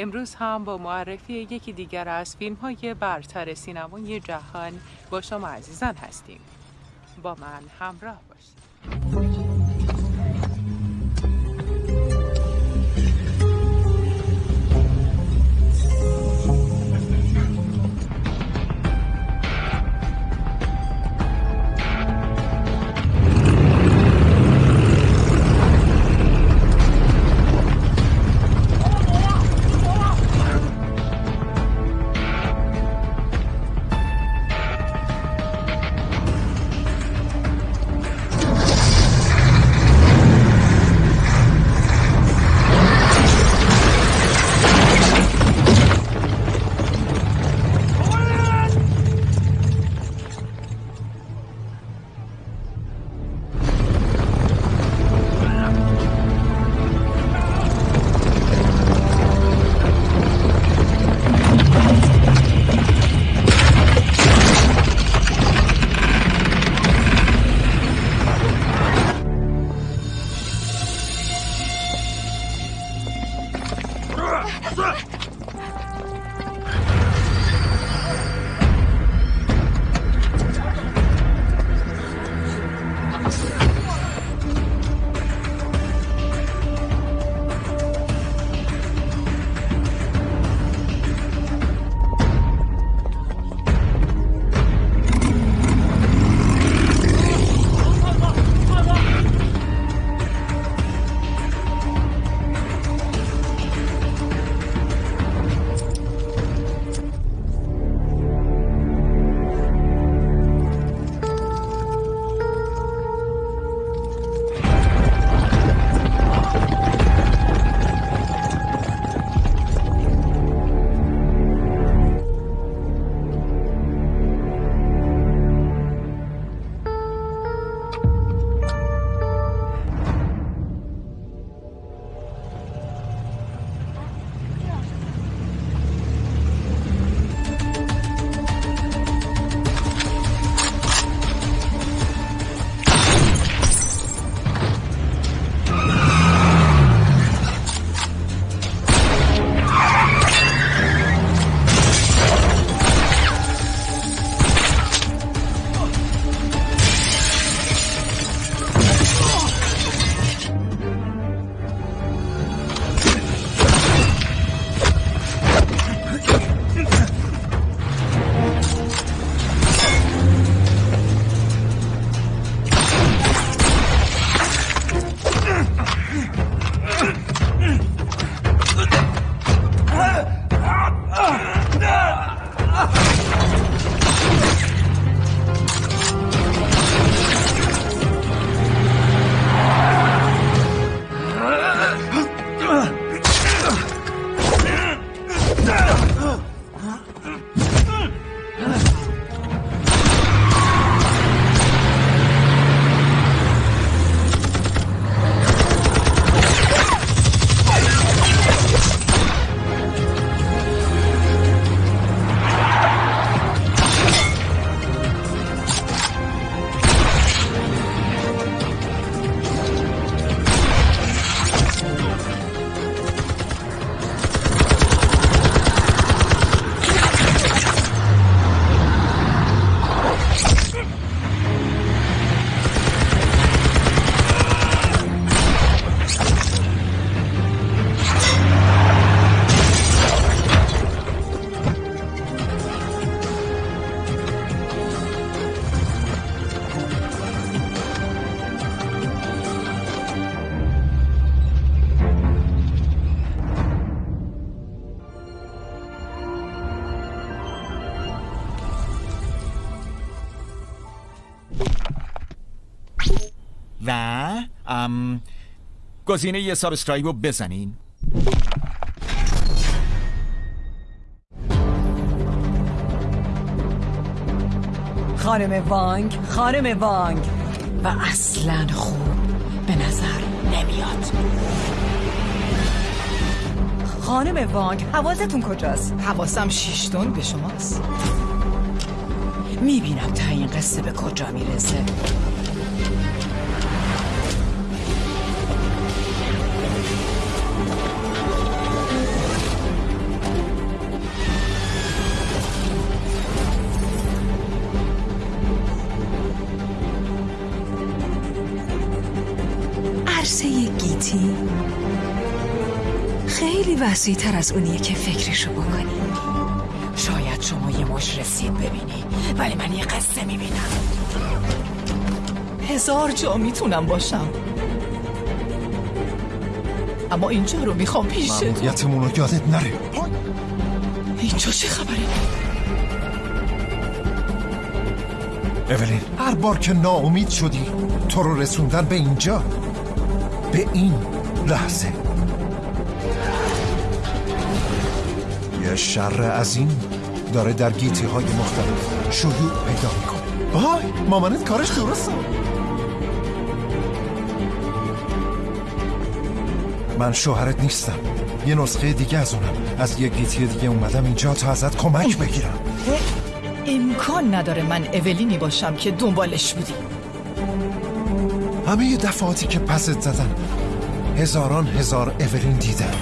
امروز هم با معرفی یکی دیگر از فیلم های برتر سینمای جهان با شما عزیزان هستیم. با من همراه باشید. گزینه یه سابسکرایب رو بزنین. خانم وانگ خانم وانگ. و اصلا خوب به نظر نمیاد. خانم وانگ حواستون کجاست؟ حواسم شیشتون به شماست. می‌بینم تا این قصه به کجا می‌رسه. عرصه گیتی. خیلی وسیع تر از اونیه که فکرشو بکنی. شاید شما یه مش رسید ببینی ولی من یه قصه می‌بینم. هزار جا می‌تونم باشم. اما اینجا رو می‌خوام پیش تو. مأموریتمون رو یادت نره. اینجا چه خبره؟ اولین هر بار که ناامید شدی تو رو رسوندن به اینجا؟ به این لحظه. یه شر عظیم داره در گیتی های مختلف شیوع پیدا می‌کنه. وای مامانت کارش درسته. من شوهرت نیستم. یه نسخه دیگه از اونم. از یه گیتی دیگه اومدم اینجا تا ازت کمک بگیرم. امکان نداره من اولینی باشم که دنبالش بودی. همه دفعاتی که پست زدن. هزاران هزار اولین دیدن.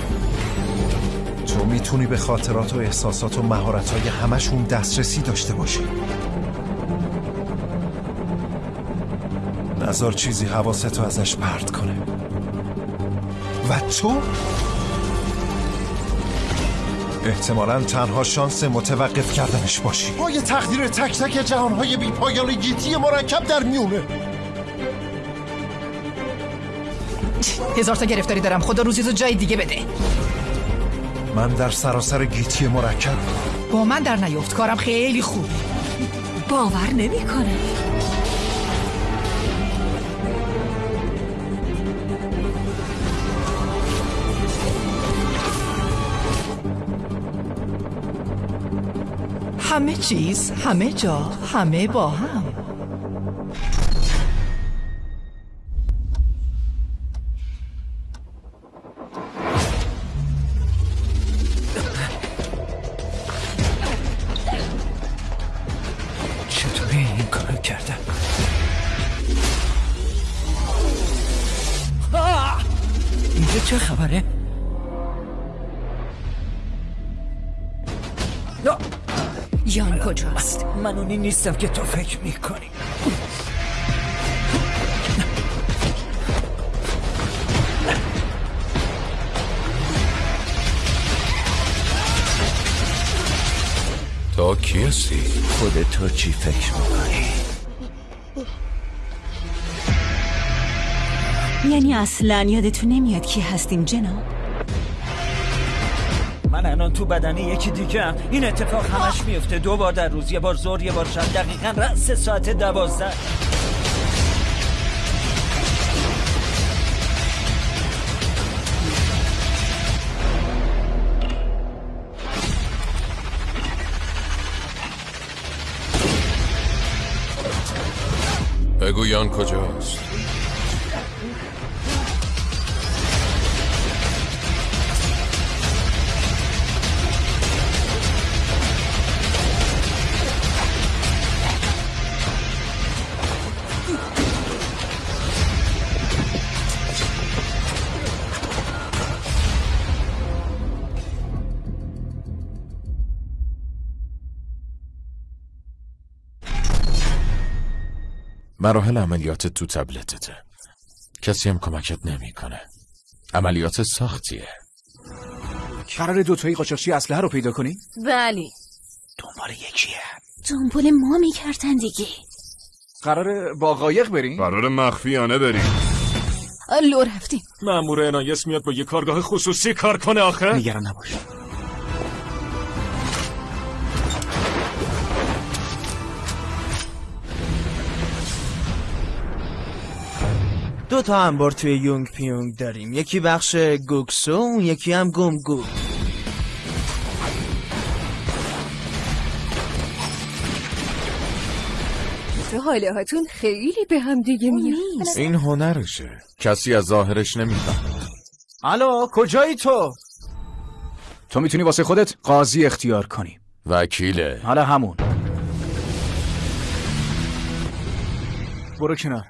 تو می‌تونی به خاطرات و احساسات و مهارت های همشون دسترسی داشته باشی. نظر چیزی حواستو ازش پرت کنه. و تو؟ احتمالا تنها شانس متوقف کردنش باشی. پای تقدیر تک تک جهانهای بی پایان گیتی مرکب در میونه. هزار تا گرفتاری دارم. خدا روزی تو جای دیگه بده. من در سراسر گیتی مرکب. با من در نیفت کارم خیلی خوب. باور نمی‌کنه. همه چیز همه جا همه با هم. اینجا چه خبره؟ یان کجاست من اونی نیستم که تو فکر می‌کنی تا کی هستی؟ خودت تو چی فکر می‌کنی؟ یعنی اصلا یادتون نمیاد کی هستیم جناب؟ من الان تو بدنی یکی دیگه هم. این اتفاق همش میفته. دو بار در روز یه بار زور یه بار شب. دقیقا رأس ساعت دوازده. بگو یان کجاست؟ مراحل عملیات تو تبلتته. کسی هم کمکت نمی‌کنه. عملیات سختیه. قرار دوتایی قاچاقچی اسلحه رو پیدا کنی؟ بلی دنبال یکیه. دنبال ما می‌کردن دیگه. قرار با قایق بریم؟ قرار مخفیانه بریم. لو رفتیم. مأمور انایس میاد با یه کارگاه خصوصی کار کنه آخه. نگران نباش. دو تا انبار توی یونگ پیونگ داریم. یکی بخش گوکسو اون یکی هم گمگو تو حاله هاتون خیلی به هم دیگه میاد. این هنرشه. کسی از ظاهرش نمی‌فهمه. الو کجایی تو؟ تو می‌تونی واسه خودت قاضی اختیار کنی. وکیله. حالا همون. برو کنار.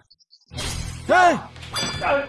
Uh,